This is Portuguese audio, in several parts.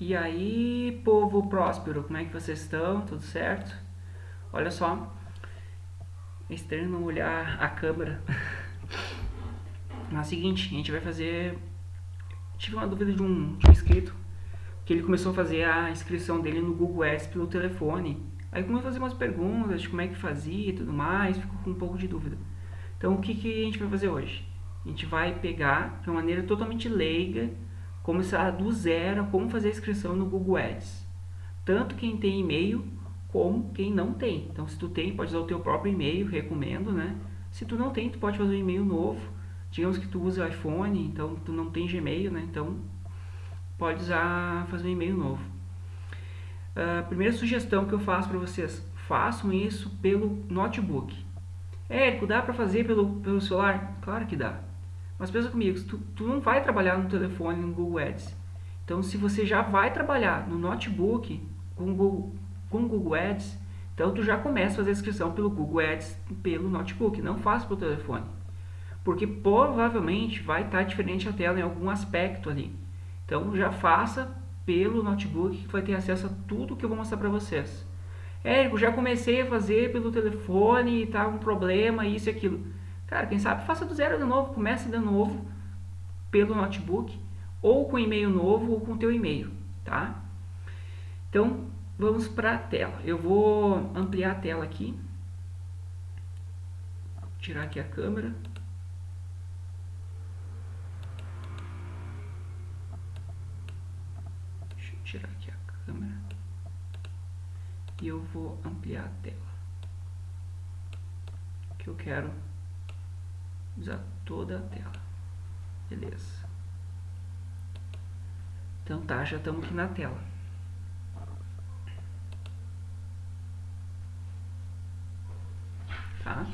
E aí, povo próspero, como é que vocês estão? Tudo certo? Olha só, é estranho não olhar a câmera. Mas é o seguinte, a gente vai fazer... Tive uma dúvida de um, de um inscrito, que ele começou a fazer a inscrição dele no Google Ads pelo telefone. Aí começou a fazer umas perguntas de como é que fazia e tudo mais, ficou com um pouco de dúvida. Então, o que, que a gente vai fazer hoje? A gente vai pegar de uma maneira totalmente leiga começar do zero como fazer a inscrição no Google Ads. Tanto quem tem e-mail como quem não tem. Então, se tu tem, pode usar o teu próprio e-mail, recomendo, né? Se tu não tem, tu pode fazer um e-mail novo. Digamos que tu usa iPhone, então tu não tem Gmail, né? Então, pode usar, fazer um e-mail novo. A uh, primeira sugestão que eu faço para vocês, façam isso pelo notebook. Érico, dá para fazer pelo, pelo celular? Claro que dá. Mas pensa comigo, tu, tu não vai trabalhar no telefone no Google Ads. Então, se você já vai trabalhar no notebook com Google, com Google Ads, então tu já começa a fazer a inscrição pelo Google Ads pelo notebook, não faça pelo telefone. Porque provavelmente vai estar diferente a tela em algum aspecto ali. Então já faça pelo notebook que vai ter acesso a tudo que eu vou mostrar para vocês. Érico, já comecei a fazer pelo telefone e tá um problema, isso e aquilo. Cara, quem sabe faça do zero de novo, comece de novo pelo notebook, ou com e-mail novo, ou com teu e-mail, tá? Então, vamos para a tela. Eu vou ampliar a tela aqui. Tirar aqui a câmera. Deixa eu tirar aqui a câmera. E eu vou ampliar a tela. Que eu quero usar toda a tela. Beleza. Então tá, já estamos aqui na tela. Tá?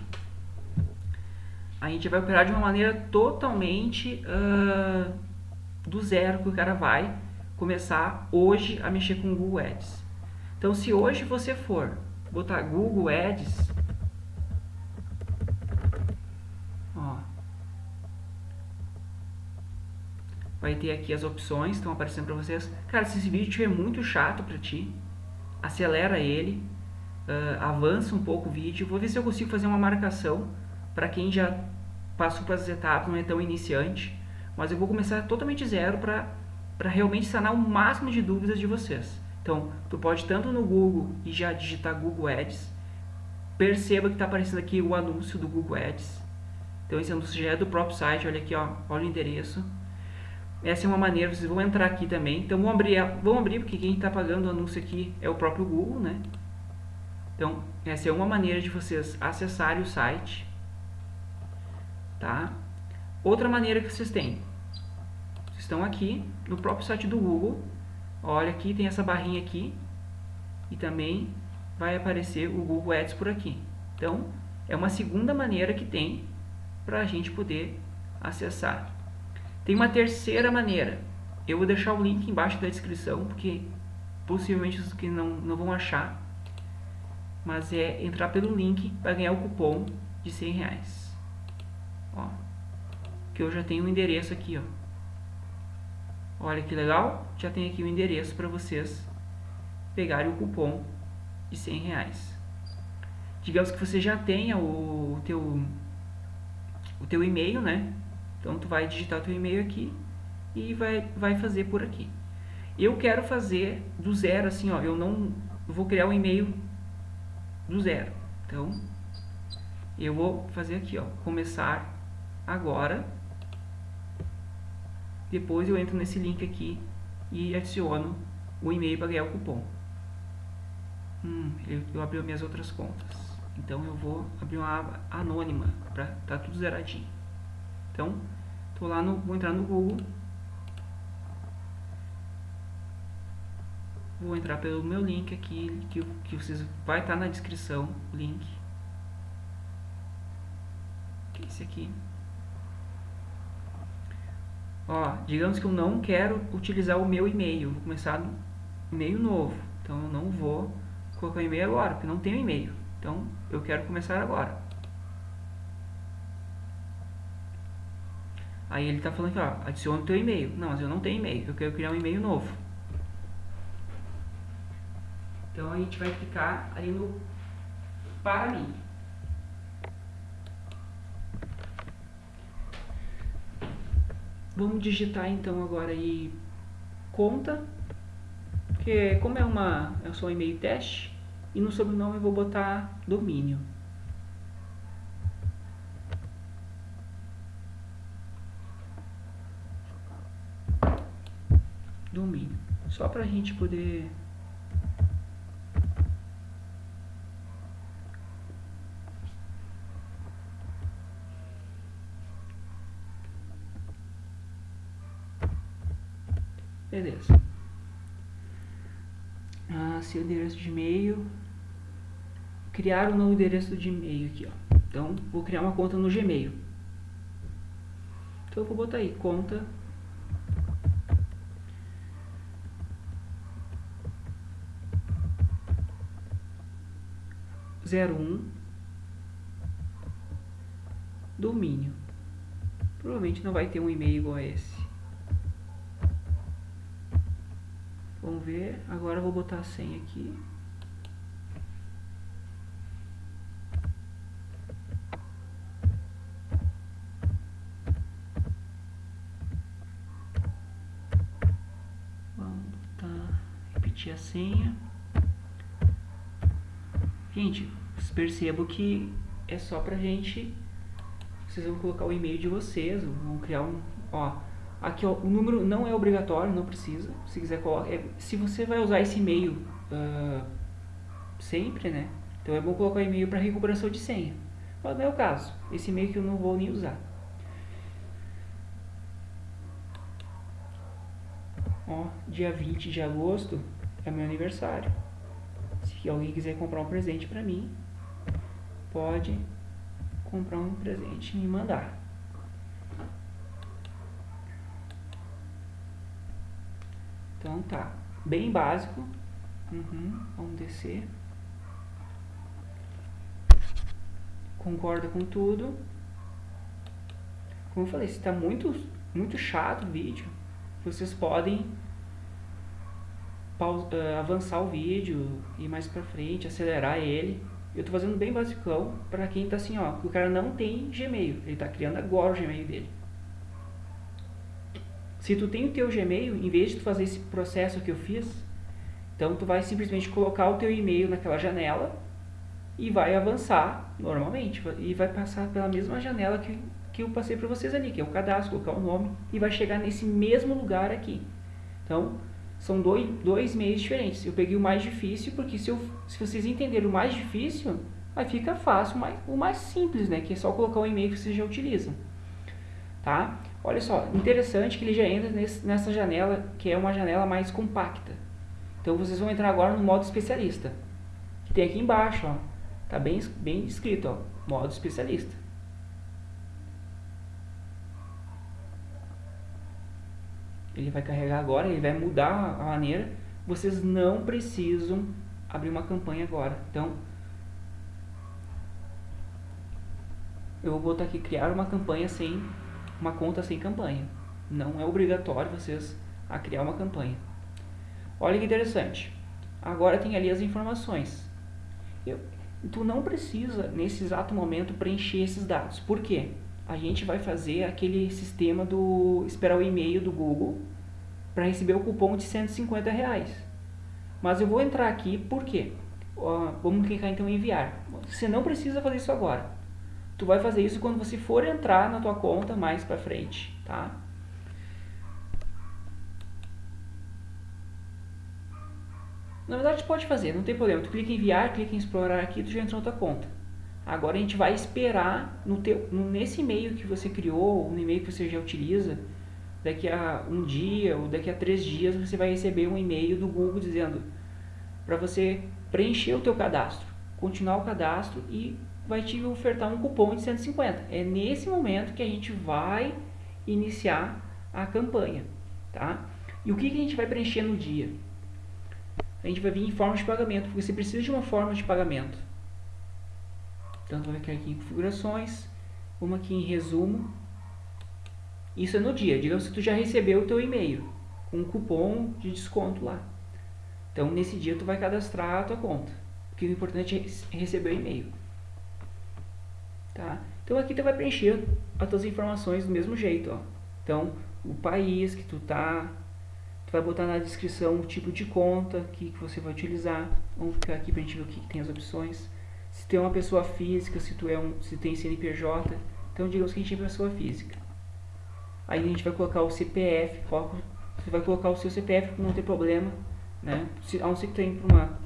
A gente vai operar de uma maneira totalmente uh, do zero que o cara vai começar hoje a mexer com o Google Ads. Então se hoje você for botar Google Ads vai ter aqui as opções, estão aparecendo para vocês. Cara, se esse vídeo estiver muito chato para ti, acelera ele, uh, avança um pouco o vídeo, vou ver se eu consigo fazer uma marcação para quem já passou para as etapas, não é tão iniciante, mas eu vou começar totalmente zero para realmente sanar o máximo de dúvidas de vocês. Então, tu pode tanto no Google e já digitar Google Ads, perceba que está aparecendo aqui o anúncio do Google Ads, então esse anúncio já é do próprio site, olha aqui, ó, olha o endereço, essa é uma maneira, vocês vão entrar aqui também. Então vão abrir, vão abrir porque quem está pagando o anúncio aqui é o próprio Google, né? Então essa é uma maneira de vocês acessarem o site, tá? Outra maneira que vocês têm, vocês estão aqui no próprio site do Google. Olha aqui tem essa barrinha aqui e também vai aparecer o Google Ads por aqui. Então é uma segunda maneira que tem para a gente poder acessar. Tem uma terceira maneira. Eu vou deixar o link embaixo da descrição, porque possivelmente os que não, não vão achar. Mas é entrar pelo link para ganhar o cupom de 100 reais. Ó, que eu já tenho o um endereço aqui, ó. Olha que legal, já tem aqui o endereço para vocês pegarem o cupom de 100 reais. Digamos que você já tenha o teu, o teu e-mail, né? Então, tu vai digitar teu e-mail aqui e vai, vai fazer por aqui. Eu quero fazer do zero, assim, ó, eu não vou criar um e-mail do zero. Então, eu vou fazer aqui, ó, começar agora. Depois eu entro nesse link aqui e adiciono o e-mail para ganhar o cupom. Hum, eu, eu abri minhas outras contas. Então eu vou abrir uma aba anônima para tá tudo zeradinho. Então, tô lá no, vou entrar no Google. Vou entrar pelo meu link aqui, que, que vocês vai estar tá na descrição, o link. Que é esse aqui. Ó, digamos que eu não quero utilizar o meu e-mail, vou começar no e-mail novo. Então eu não vou colocar o e-mail agora, porque não tenho e-mail. Então eu quero começar agora. Aí ele está falando aqui, ó, adiciona o teu e-mail. Não, mas eu não tenho e-mail, eu quero criar um e-mail novo. Então a gente vai clicar ali no para mim. Vamos digitar então agora aí conta, que como é uma é só um e-mail teste, e no sobrenome eu vou botar domínio. Domínio. Só para a gente poder Beleza. Ah, seu endereço de e-mail. Criar um novo endereço de e-mail aqui, ó. Então, vou criar uma conta no Gmail. Então, eu vou botar aí, conta zero um domínio. Provavelmente não vai ter um e-mail igual a esse. Vamos ver. Agora eu vou botar a senha aqui. Vamos botar, repetir a senha. Gente, percebo que é só pra gente. Vocês vão colocar o e-mail de vocês, vão criar um. Ó, Aqui ó, o número não é obrigatório, não precisa. Se quiser colocar. É, se você vai usar esse e-mail uh, sempre, né? Então é bom colocar e-mail para recuperação de senha. Mas não é o caso. Esse e-mail que eu não vou nem usar. Ó, dia 20 de agosto é meu aniversário. Se alguém quiser comprar um presente para mim, pode comprar um presente e me mandar. Então tá, bem básico. Uhum, vamos descer. Concorda com tudo. Como eu falei, se está muito, muito chato o vídeo, vocês podem avançar o vídeo, ir mais pra frente, acelerar ele. Eu tô fazendo bem basicão para quem tá assim, ó, o cara não tem Gmail, ele tá criando agora o Gmail dele. Se tu tem o teu Gmail, em vez de tu fazer esse processo que eu fiz, então tu vai simplesmente colocar o teu e-mail naquela janela e vai avançar normalmente e vai passar pela mesma janela que, que eu passei para vocês ali, que é o cadastro, colocar o nome e vai chegar nesse mesmo lugar aqui. Então, são dois, dois meios diferentes. Eu peguei o mais difícil porque se, eu, se vocês entenderem o mais difícil, aí fica fácil, mas o mais simples, né, que é só colocar o e-mail que vocês já utilizam. Tá? Olha só, interessante que ele já entra nesse, nessa janela, que é uma janela mais compacta. Então vocês vão entrar agora no modo especialista. Que tem aqui embaixo, ó. Tá bem, bem escrito, ó. Modo especialista. Ele vai carregar agora, ele vai mudar a maneira. Vocês não precisam abrir uma campanha agora. Então, eu vou botar aqui criar uma campanha sem uma conta sem campanha. Não é obrigatório vocês a criar uma campanha. Olha que interessante. Agora tem ali as informações. Eu, tu não precisa, nesse exato momento, preencher esses dados. Por quê? A gente vai fazer aquele sistema do esperar o e-mail do Google para receber o cupom de 150 reais. Mas eu vou entrar aqui, por quê? Uh, vamos clicar então em enviar. Você não precisa fazer isso agora. Tu vai fazer isso quando você for entrar na tua conta mais para frente, tá? Na verdade, pode fazer, não tem problema. Tu clica em enviar, clica em explorar aqui, tu já entrou na tua conta. Agora a gente vai esperar no teu, nesse e-mail que você criou, no e-mail que você já utiliza, daqui a um dia ou daqui a três dias você vai receber um e-mail do Google dizendo para você preencher o teu cadastro, continuar o cadastro e vai te ofertar um cupom de 150. É nesse momento que a gente vai iniciar a campanha, tá? E o que, que a gente vai preencher no dia? A gente vai vir em forma de pagamento, porque você precisa de uma forma de pagamento. Então, vai clicar aqui em configurações, uma aqui em resumo. Isso é no dia, digamos que tu já recebeu o teu e-mail com um cupom de desconto lá. Então, nesse dia, tu vai cadastrar a tua conta. Porque o importante é receber o e-mail. Tá? Então, aqui tu vai preencher as tuas informações do mesmo jeito. Ó. Então, o país que tu tá, tu vai botar na descrição o tipo de conta que, que você vai utilizar. Vamos ficar aqui para a gente ver o que, que tem as opções. Se tem uma pessoa física, se tu é um, se tem CNPJ. Então, digamos que a gente é pessoa física. Aí a gente vai colocar o CPF, você vai colocar o seu CPF não ter problema, né? Se, a não ser que tu para uma,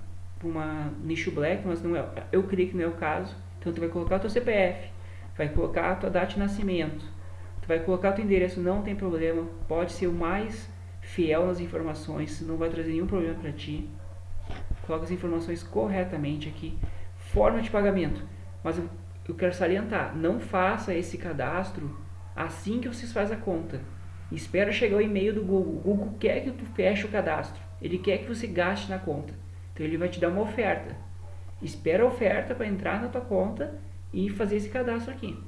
uma nicho black, mas não é, eu creio que não é o caso. Então tu vai colocar o teu CPF, vai colocar a tua data de nascimento, tu vai colocar o teu endereço, não tem problema, pode ser o mais fiel nas informações, não vai trazer nenhum problema para ti. Coloca as informações corretamente aqui. Forma de pagamento, mas eu, eu quero salientar, não faça esse cadastro assim que vocês fazem a conta. Espera chegar o e-mail do Google. O Google quer que tu feche o cadastro. Ele quer que você gaste na conta. Então ele vai te dar uma oferta. Espera a oferta para entrar na tua conta e fazer esse cadastro aqui.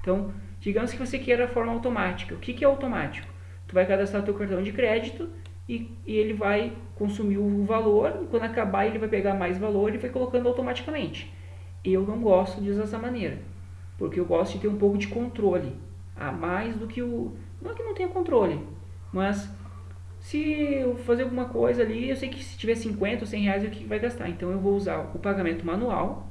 Então, digamos que você queira a forma automática. O que, que é automático? Tu vai cadastrar teu cartão de crédito e, e ele vai consumir o valor e quando acabar ele vai pegar mais valor e vai colocando automaticamente. Eu não gosto de usar dessa maneira, porque eu gosto de ter um pouco de controle a mais do que o. Não é que não tenha controle, mas se eu fazer alguma coisa ali, eu sei que se tiver 50 ou 100 reais é o que vai gastar. Então eu vou usar o pagamento manual.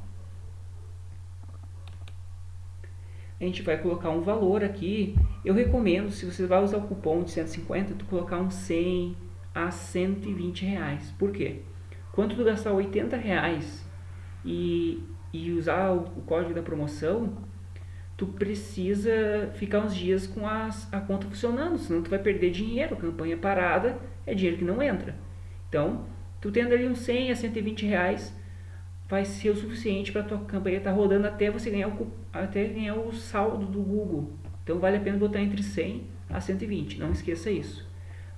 A gente vai colocar um valor aqui. Eu recomendo, se você vai usar o cupom de 150, tu colocar um 100 a 120 reais. Por quê? Quando tu gastar 80 reais e, e usar o, o código da promoção, tu precisa ficar uns dias com as, a conta funcionando, senão tu vai perder dinheiro, campanha parada é dinheiro que não entra. Então, tu tendo ali uns 100 a 120 reais, vai ser o suficiente para tua campanha estar tá rodando até você ganhar o, até ganhar o saldo do Google. Então, vale a pena botar entre 100 a 120, não esqueça isso.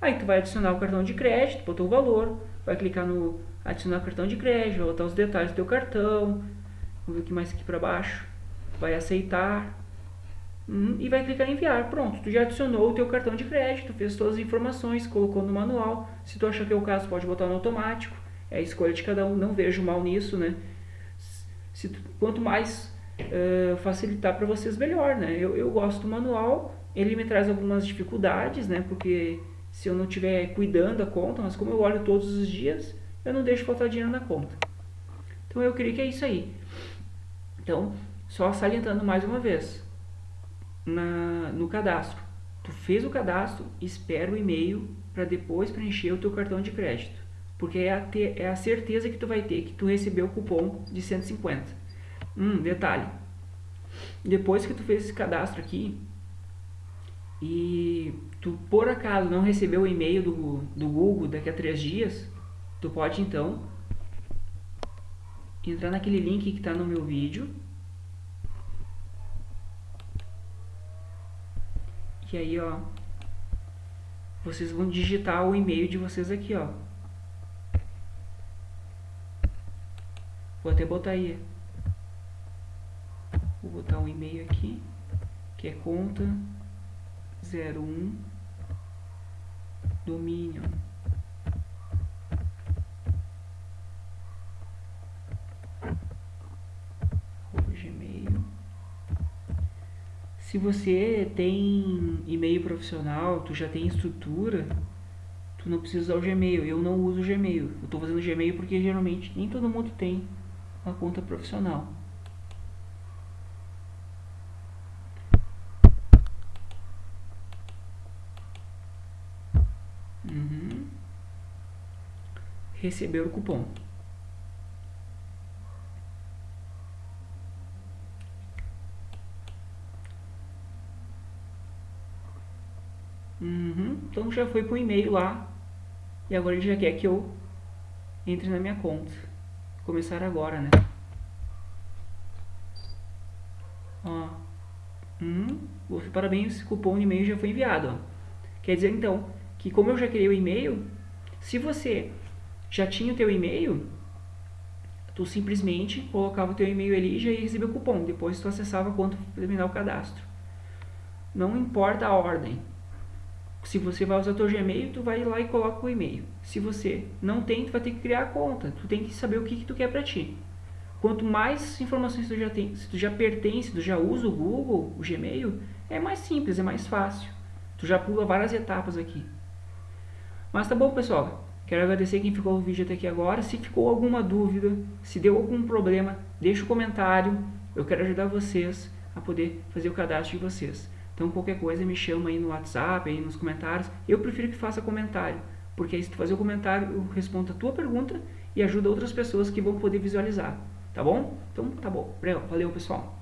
Aí tu vai adicionar o cartão de crédito, botou o valor, vai clicar no adicionar cartão de crédito, vai botar os detalhes do teu cartão, vamos ver o que mais aqui para baixo vai aceitar hum, e vai clicar em enviar. Pronto, tu já adicionou o teu cartão de crédito, fez todas as informações, colocou no manual. Se tu achar que é o caso, pode botar no automático. É a escolha de cada um, não vejo mal nisso, né? Se tu, quanto mais uh, facilitar para vocês, melhor, né? Eu, eu gosto do manual, ele me traz algumas dificuldades, né? Porque se eu não estiver cuidando da conta, mas como eu olho todos os dias, eu não deixo faltar dinheiro na conta. Então eu creio que é isso aí. Então, só salientando mais uma vez, na, no cadastro. Tu fez o cadastro, espera o e-mail para depois preencher o teu cartão de crédito. Porque é a, ter, é a certeza que tu vai ter que tu recebeu o cupom de 150. Hum, detalhe. Depois que tu fez esse cadastro aqui e tu por acaso não recebeu o e-mail do, do Google daqui a três dias, tu pode então entrar naquele link que está no meu vídeo que aí, ó, vocês vão digitar o e-mail de vocês aqui, ó. Vou até botar aí. Vou botar um e-mail aqui, que é conta 01 domínio Se você tem e-mail profissional, tu já tem estrutura, tu não precisa usar o Gmail. Eu não uso o Gmail. Eu estou fazendo Gmail porque geralmente nem todo mundo tem uma conta profissional. Uhum. Receber o cupom. Uhum. Então já foi para o e-mail lá. E agora ele já quer que eu entre na minha conta. Começar agora, né? Ó. Hum, parabéns, cupom de e-mail já foi enviado. Ó. Quer dizer então que como eu já criei o e-mail, se você já tinha o teu e-mail, tu simplesmente colocava o teu e-mail ali e já ia receber o cupom. Depois tu acessava quando terminar o cadastro. Não importa a ordem. Se você vai usar teu Gmail, tu vai lá e coloca o e-mail. Se você não tem, tu vai ter que criar a conta. Tu tem que saber o que, que tu quer para ti. Quanto mais informações tu já tem, se tu já pertence, tu já usa o Google, o Gmail, é mais simples, é mais fácil. Tu já pula várias etapas aqui. Mas tá bom, pessoal. Quero agradecer quem ficou no vídeo até aqui agora. Se ficou alguma dúvida, se deu algum problema, deixa o um comentário. Eu quero ajudar vocês a poder fazer o cadastro de vocês. Então qualquer coisa me chama aí no WhatsApp, aí nos comentários. Eu prefiro que faça comentário, porque aí se tu fazer o comentário eu respondo a tua pergunta e ajuda outras pessoas que vão poder visualizar. Tá bom? Então tá bom. Valeu pessoal.